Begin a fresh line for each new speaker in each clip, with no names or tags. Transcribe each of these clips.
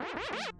you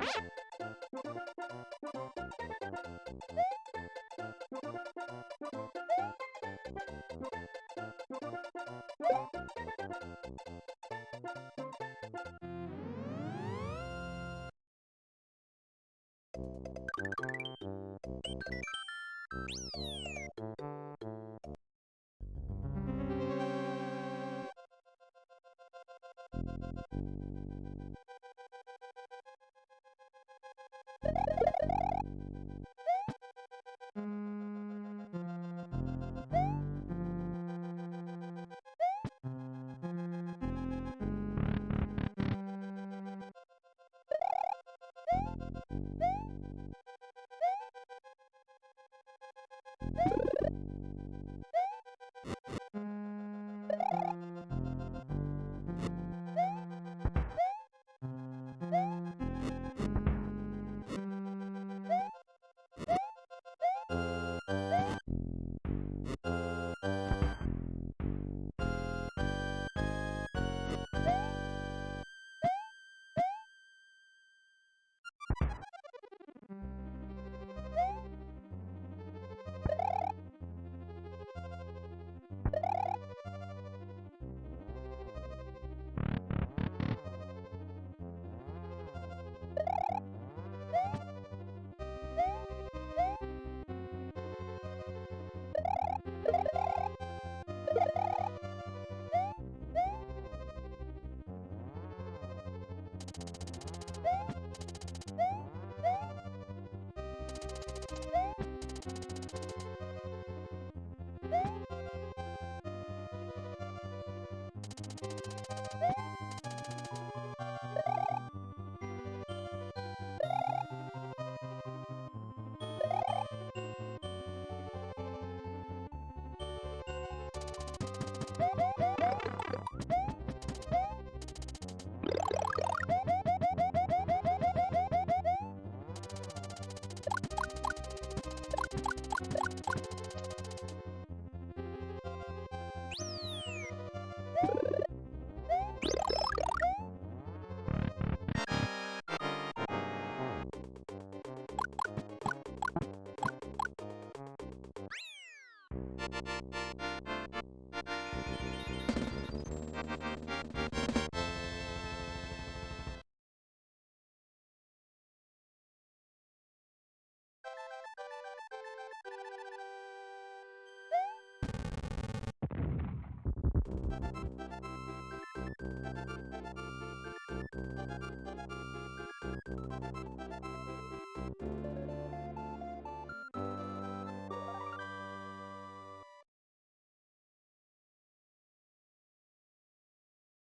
Woo!